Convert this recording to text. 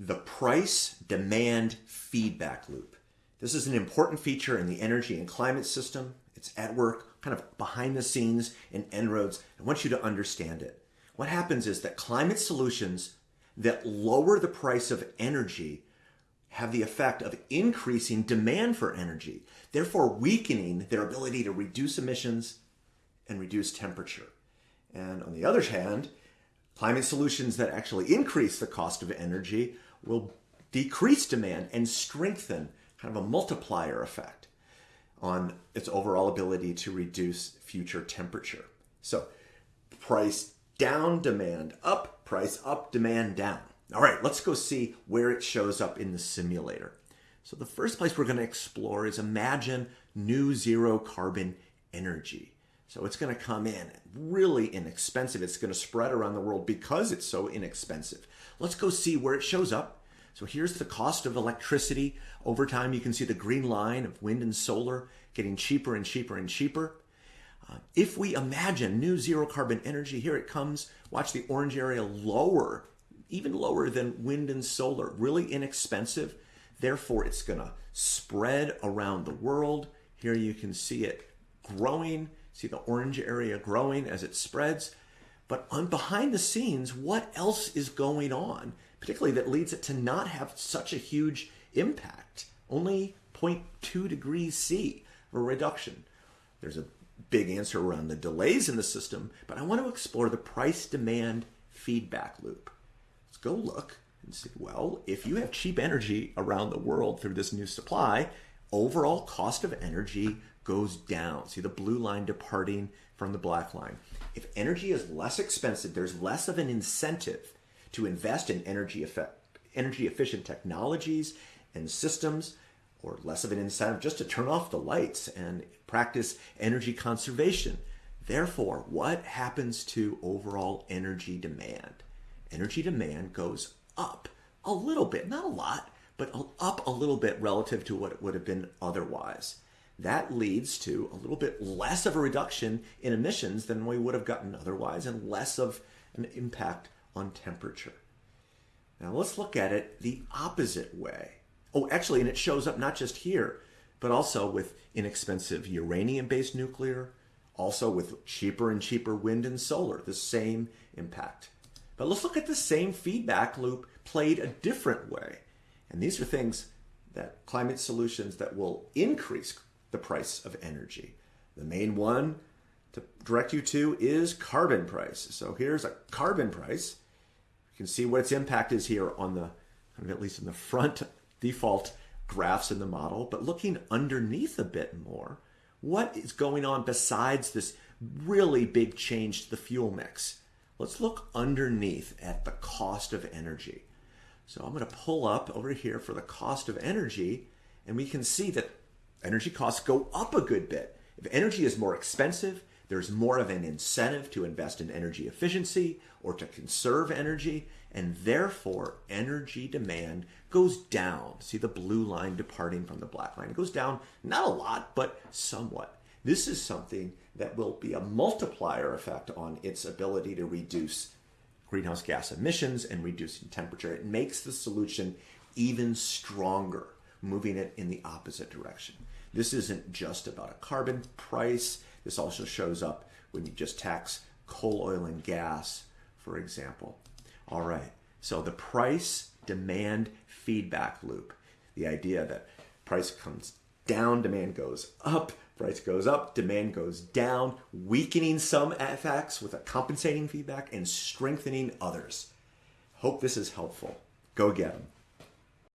the price demand feedback loop. This is an important feature in the energy and climate system. It's at work, kind of behind the scenes in En-ROADS. I want you to understand it. What happens is that climate solutions that lower the price of energy have the effect of increasing demand for energy, therefore weakening their ability to reduce emissions and reduce temperature. And on the other hand, climate solutions that actually increase the cost of energy will decrease demand and strengthen kind of a multiplier effect on its overall ability to reduce future temperature. So price down, demand up, price up, demand down. All right, let's go see where it shows up in the simulator. So the first place we're going to explore is imagine new zero carbon energy. So it's going to come in really inexpensive. It's going to spread around the world because it's so inexpensive. Let's go see where it shows up. So here's the cost of electricity. Over time, you can see the green line of wind and solar getting cheaper and cheaper and cheaper. Uh, if we imagine new zero carbon energy, here it comes. Watch the orange area lower even lower than wind and solar, really inexpensive. Therefore, it's going to spread around the world. Here you can see it growing, see the orange area growing as it spreads. But on behind the scenes, what else is going on, particularly that leads it to not have such a huge impact? Only 0.2 degrees C of a reduction. There's a big answer around the delays in the system, but I want to explore the price demand feedback loop Let's go look and see, well, if you have cheap energy around the world through this new supply, overall cost of energy goes down. See the blue line departing from the black line. If energy is less expensive, there's less of an incentive to invest in energy effect, energy efficient technologies and systems or less of an incentive just to turn off the lights and practice energy conservation. Therefore, what happens to overall energy demand? energy demand goes up a little bit, not a lot, but up a little bit relative to what it would have been otherwise. That leads to a little bit less of a reduction in emissions than we would have gotten otherwise and less of an impact on temperature. Now let's look at it the opposite way. Oh, actually, and it shows up not just here, but also with inexpensive uranium-based nuclear, also with cheaper and cheaper wind and solar, the same impact. But let's look at the same feedback loop played a different way. And these are things that climate solutions that will increase the price of energy. The main one to direct you to is carbon price. So here's a carbon price. You can see what its impact is here on the, at least in the front default graphs in the model, but looking underneath a bit more, what is going on besides this really big change to the fuel mix? Let's look underneath at the cost of energy. So I'm going to pull up over here for the cost of energy, and we can see that energy costs go up a good bit. If energy is more expensive, there's more of an incentive to invest in energy efficiency or to conserve energy, and therefore energy demand goes down. See the blue line departing from the black line. It goes down not a lot, but somewhat. This is something that will be a multiplier effect on its ability to reduce greenhouse gas emissions and reducing temperature. It makes the solution even stronger, moving it in the opposite direction. This isn't just about a carbon price. This also shows up when you just tax coal, oil, and gas, for example. All right, so the price demand feedback loop, the idea that price comes down, demand goes up, price goes up, demand goes down, weakening some effects with a compensating feedback and strengthening others. Hope this is helpful. Go get them.